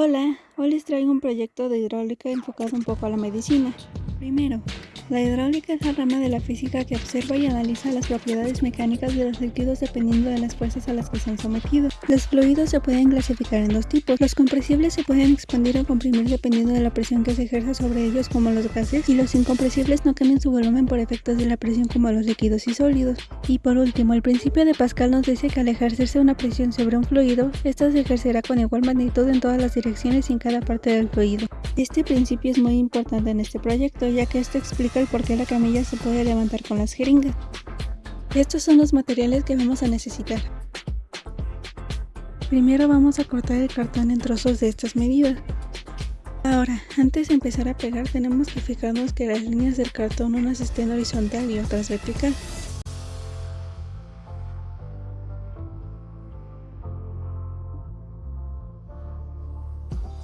Hola, hoy les traigo un proyecto de hidráulica enfocado un poco a la medicina. Primero, la hidráulica es la rama de la física que observa y analiza las propiedades mecánicas de los líquidos dependiendo de las fuerzas a las que se han sometido. Los fluidos se pueden clasificar en dos tipos. Los compresibles se pueden expandir o comprimir dependiendo de la presión que se ejerza sobre ellos como los gases y los incompresibles no cambian su volumen por efectos de la presión como los líquidos y sólidos. Y por último, el principio de Pascal nos dice que al ejercerse una presión sobre un fluido, esta se ejercerá con igual magnitud en todas las direcciones y en cada parte del fluido. Este principio es muy importante en este proyecto ya que esto explica el por qué la camilla se puede levantar con las jeringas. Estos son los materiales que vamos a necesitar. Primero vamos a cortar el cartón en trozos de estas medidas. Ahora, antes de empezar a pegar tenemos que fijarnos que las líneas del cartón unas estén horizontal y otras vertical.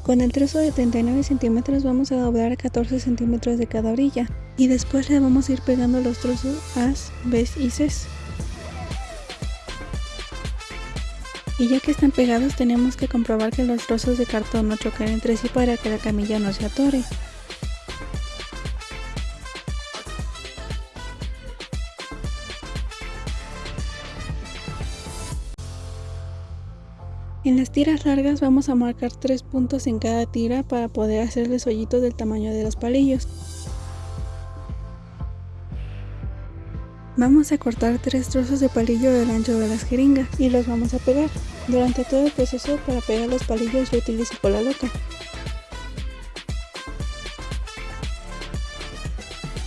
Con el trozo de 39 centímetros vamos a doblar a 14 centímetros de cada orilla y después le vamos a ir pegando los trozos A, B y C. Y ya que están pegados tenemos que comprobar que los trozos de cartón no choquen entre sí para que la camilla no se atore. En las tiras largas vamos a marcar tres puntos en cada tira para poder hacerles hoyitos del tamaño de los palillos. Vamos a cortar tres trozos de palillo del ancho de las jeringas y los vamos a pegar. Durante todo el proceso para pegar los palillos yo utilizo cola loca.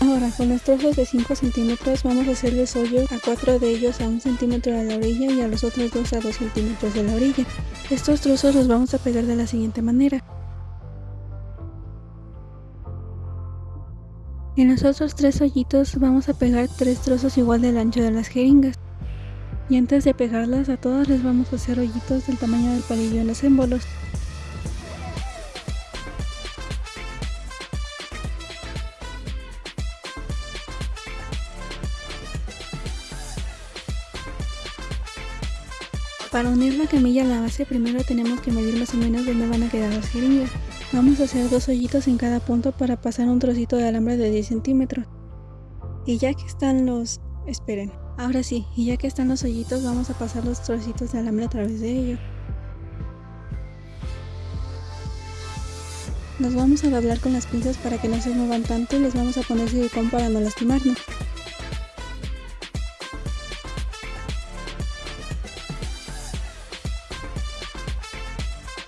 Ahora con los trozos de 5 centímetros vamos a hacerles hoyo a 4 de ellos a 1 centímetro de la orilla y a los otros 2 a 2 centímetros de la orilla. Estos trozos los vamos a pegar de la siguiente manera. En los otros tres hoyitos vamos a pegar tres trozos igual del ancho de las jeringas. Y antes de pegarlas a todas les vamos a hacer hoyitos del tamaño del palillo en los émbolos. Para unir la camilla a la base primero tenemos que medir más o menos dónde van a quedar las jeringas. Vamos a hacer dos hoyitos en cada punto para pasar un trocito de alambre de 10 centímetros. Y ya que están los... esperen. Ahora sí, y ya que están los hoyitos vamos a pasar los trocitos de alambre a través de ellos. Nos vamos a doblar con las pinzas para que no se muevan tanto y les vamos a poner silicón para no lastimarnos.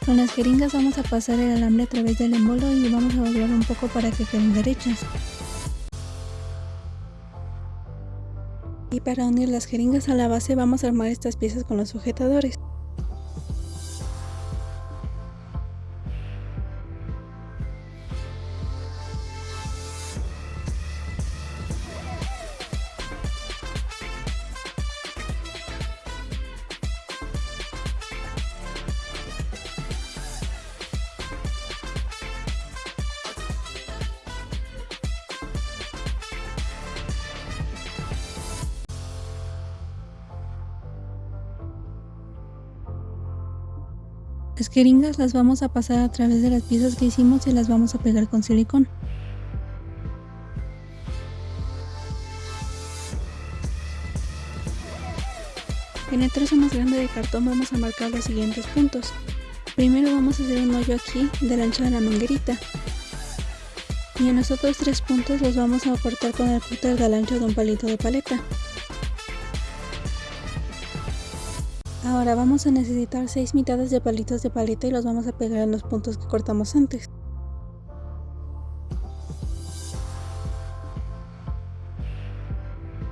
Con las jeringas vamos a pasar el alambre a través del embolo y vamos a doblar un poco para que queden derechas. Y para unir las jeringas a la base vamos a armar estas piezas con los sujetadores. Las jeringas las vamos a pasar a través de las piezas que hicimos y las vamos a pegar con silicón. En el trozo más grande de cartón vamos a marcar los siguientes puntos. Primero vamos a hacer un hoyo aquí del ancho de la manguerita. Y en los otros tres puntos los vamos a cortar con el cúter del ancho de un palito de paleta. Ahora vamos a necesitar 6 mitades de palitos de paleta y los vamos a pegar en los puntos que cortamos antes.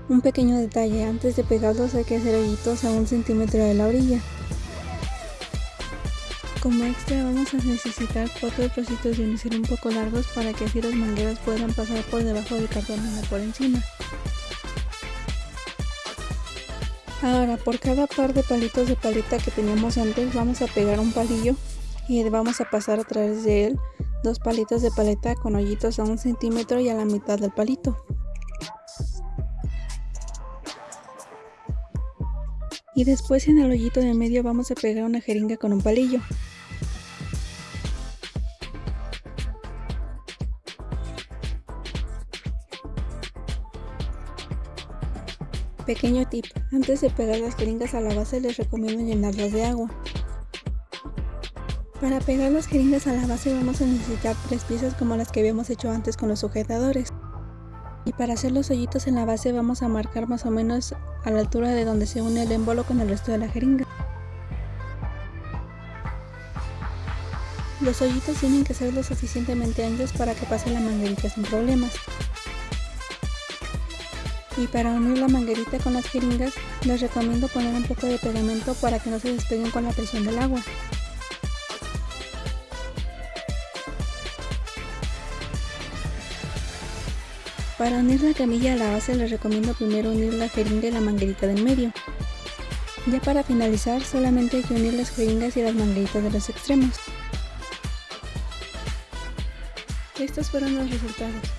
Un pequeño detalle, antes de pegarlos hay que hacer hoyitos a un centímetro de la orilla. Como extra vamos a necesitar 4 trocitos de unicel un poco largos para que así las mangueras puedan pasar por debajo del cartón y no por encima. Ahora por cada par de palitos de paleta que teníamos antes vamos a pegar un palillo y vamos a pasar a través de él dos palitos de paleta con hoyitos a un centímetro y a la mitad del palito. Y después en el hoyito de medio vamos a pegar una jeringa con un palillo. Pequeño tip, antes de pegar las jeringas a la base les recomiendo llenarlas de agua. Para pegar las jeringas a la base vamos a necesitar tres piezas como las que habíamos hecho antes con los sujetadores. Y para hacer los hoyitos en la base vamos a marcar más o menos a la altura de donde se une el émbolo con el resto de la jeringa. Los hoyitos tienen que ser lo suficientemente anchos para que pase la manguerita sin problemas. Y para unir la manguerita con las jeringas, les recomiendo poner un poco de pegamento para que no se despeguen con la presión del agua. Para unir la camilla a la base les recomiendo primero unir la jeringa y la manguerita del medio. Ya para finalizar solamente hay que unir las jeringas y las mangueritas de los extremos. Estos fueron los resultados.